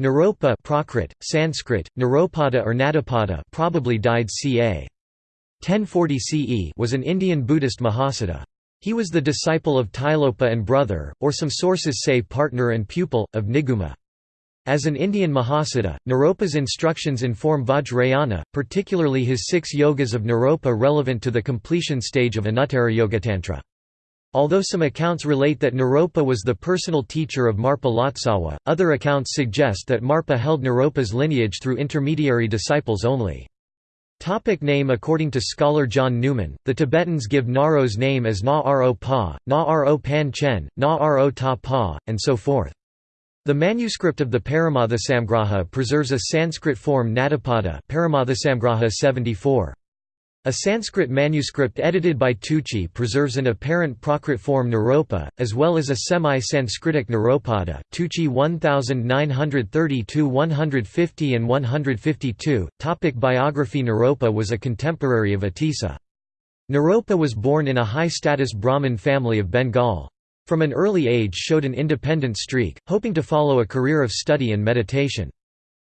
Naropa Prakrit, Sanskrit, Naropada or Nadapada probably died ca. 1040 CE was an Indian Buddhist Mahasiddha. He was the disciple of Tilopa and brother, or some sources say partner and pupil, of Niguma. As an Indian Mahasiddha, Naropa's instructions inform Vajrayana, particularly his six yogas of Naropa relevant to the completion stage of Anuttara Yogatantra. Although some accounts relate that Naropa was the personal teacher of Marpa Lotsawa, other accounts suggest that Marpa held Naropa's lineage through intermediary disciples only. Topic name According to scholar John Newman, the Tibetans give Naro's name as Na Ro Pa, Na Ro Pan Chen, Na Ro Ta Pa, and so forth. The manuscript of the Paramarthasamgraha preserves a Sanskrit form Nadapada Paramarthasamgraha 74. A Sanskrit manuscript edited by Tucci preserves an apparent Prakrit form Naropa, as well as a semi-Sanskritic Naropada Tucci 1932-150 and 152. Topic biography Naropa was a contemporary of Atisa. Naropa was born in a high-status Brahmin family of Bengal. From an early age showed an independent streak, hoping to follow a career of study and meditation.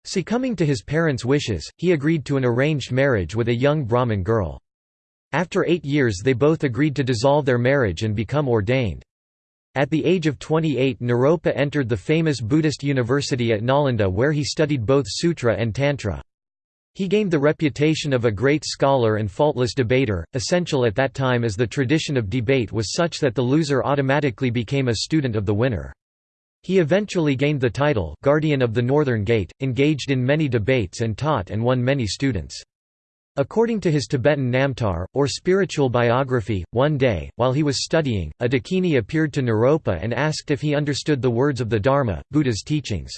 Succumbing to his parents' wishes, he agreed to an arranged marriage with a young Brahmin girl. After eight years they both agreed to dissolve their marriage and become ordained. At the age of 28 Naropa entered the famous Buddhist university at Nalanda where he studied both Sutra and Tantra. He gained the reputation of a great scholar and faultless debater, essential at that time as the tradition of debate was such that the loser automatically became a student of the winner. He eventually gained the title Guardian of the Northern Gate, engaged in many debates and taught and won many students. According to his Tibetan Namtar, or spiritual biography, one day, while he was studying, a dakini appeared to Naropa and asked if he understood the words of the Dharma, Buddha's teachings.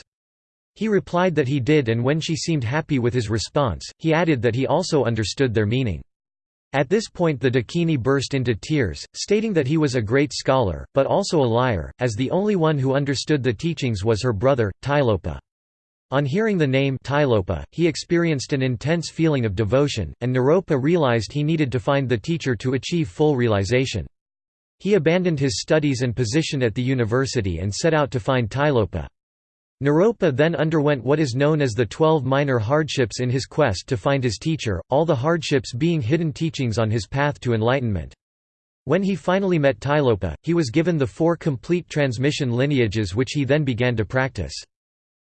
He replied that he did and when she seemed happy with his response, he added that he also understood their meaning. At this point the Dakini burst into tears, stating that he was a great scholar, but also a liar, as the only one who understood the teachings was her brother, Tilopa. On hearing the name Tilopa, he experienced an intense feeling of devotion, and Naropa realized he needed to find the teacher to achieve full realization. He abandoned his studies and position at the university and set out to find Tilopa. Naropa then underwent what is known as the Twelve Minor Hardships in his quest to find his teacher, all the hardships being hidden teachings on his path to enlightenment. When he finally met Tilopa, he was given the four complete transmission lineages which he then began to practice.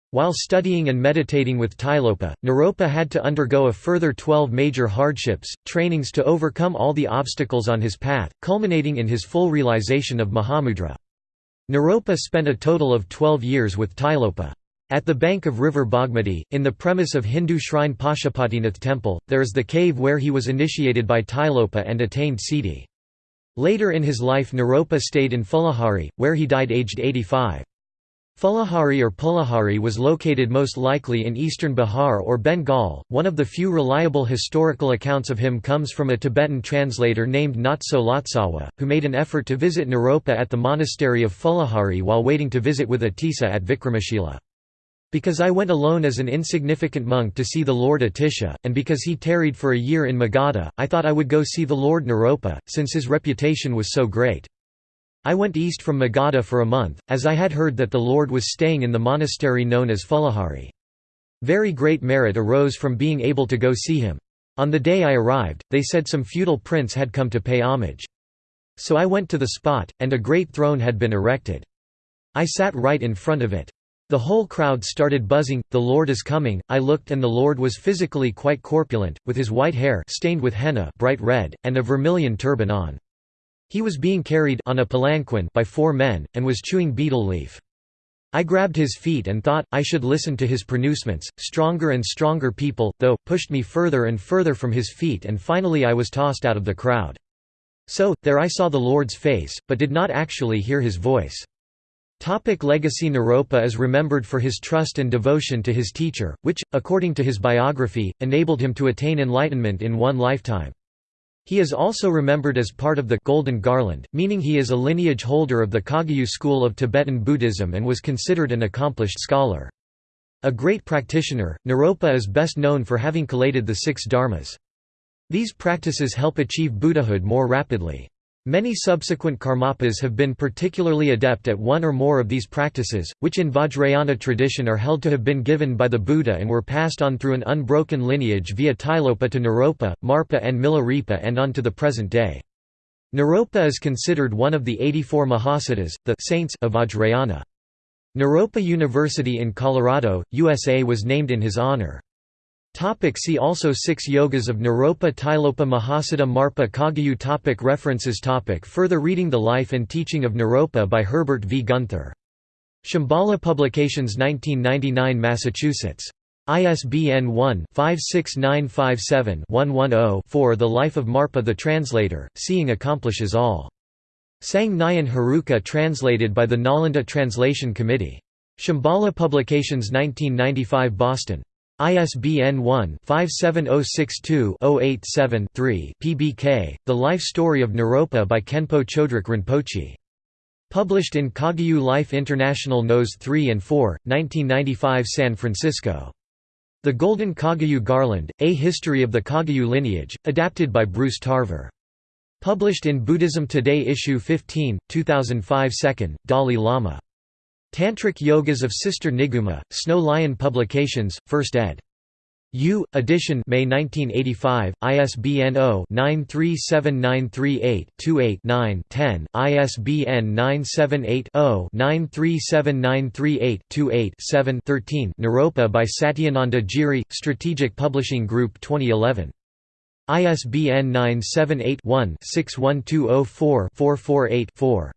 While studying and meditating with Tilopa, Naropa had to undergo a further twelve major hardships, trainings to overcome all the obstacles on his path, culminating in his full realization of Mahamudra. Naropa spent a total of 12 years with Tilopa. At the bank of river Bhagmati, in the premise of Hindu shrine Pashupatinath temple, there is the cave where he was initiated by Tilopa and attained Siddhi. Later in his life Naropa stayed in Phulahari, where he died aged 85. Phulahari or Pulahari was located most likely in eastern Bihar or Bengal. One of the few reliable historical accounts of him comes from a Tibetan translator named Nagtso Lotsawa, who made an effort to visit Naropa at the monastery of Phulahari while waiting to visit with Atisa at Vikramashila. Because I went alone as an insignificant monk to see the Lord Atisha, and because he tarried for a year in Magadha, I thought I would go see the Lord Naropa, since his reputation was so great. I went east from Magadha for a month, as I had heard that the Lord was staying in the monastery known as Phulahari. Very great merit arose from being able to go see him. On the day I arrived, they said some feudal prince had come to pay homage. So I went to the spot, and a great throne had been erected. I sat right in front of it. The whole crowd started buzzing, the Lord is coming, I looked and the Lord was physically quite corpulent, with his white hair stained with henna bright red, and a vermilion turban on. He was being carried on a palanquin by four men, and was chewing betel leaf. I grabbed his feet and thought, I should listen to his pronouncements. Stronger and stronger people, though, pushed me further and further from his feet and finally I was tossed out of the crowd. So, there I saw the Lord's face, but did not actually hear his voice. Topic legacy Naropa is remembered for his trust and devotion to his teacher, which, according to his biography, enabled him to attain enlightenment in one lifetime. He is also remembered as part of the Golden Garland, meaning he is a lineage holder of the Kagyu school of Tibetan Buddhism and was considered an accomplished scholar. A great practitioner, Naropa is best known for having collated the six dharmas. These practices help achieve Buddhahood more rapidly. Many subsequent Karmapas have been particularly adept at one or more of these practices, which in Vajrayana tradition are held to have been given by the Buddha and were passed on through an unbroken lineage via Tilopa to Naropa, Marpa and Milarepa and on to the present day. Naropa is considered one of the 84 Mahasiddhas, the saints of Vajrayana. Naropa University in Colorado, USA was named in his honor. Topic see also Six Yogas of Naropa Tilopa Mahasiddha Marpa Kagyu topic References topic Further reading The Life and Teaching of Naropa by Herbert V. Guenther. Shambhala Publications 1999 Massachusetts. ISBN 1-56957-110-4 The Life of Marpa the Translator, Seeing Accomplishes All. Tsang Nyön Heruka translated by the Nalanda Translation Committee. Shambhala Publications 1995 Boston. ISBN 1-57062-087-3 PBK, The Life Story of Naropa by Kenpo Chodrak Rinpoche. Published in Kagyu Life International Nos. 3 and 4, 1995 San Francisco. The Golden Kagyu Garland, A History of the Kagyu Lineage, adapted by Bruce Tarver. Published in Buddhism Today Issue 15, 2005 2nd, Dalai Lama. Tantric Yogas of Sister Niguma, Snow Lion Publications, 1st ed. U. edition May 1985, ISBN 0-937938-28-9-10, ISBN 978-0-937938-28-7 13 Naropa by Satyananda Giri, Strategic Publishing Group 2011. ISBN 978 one 61204 448 4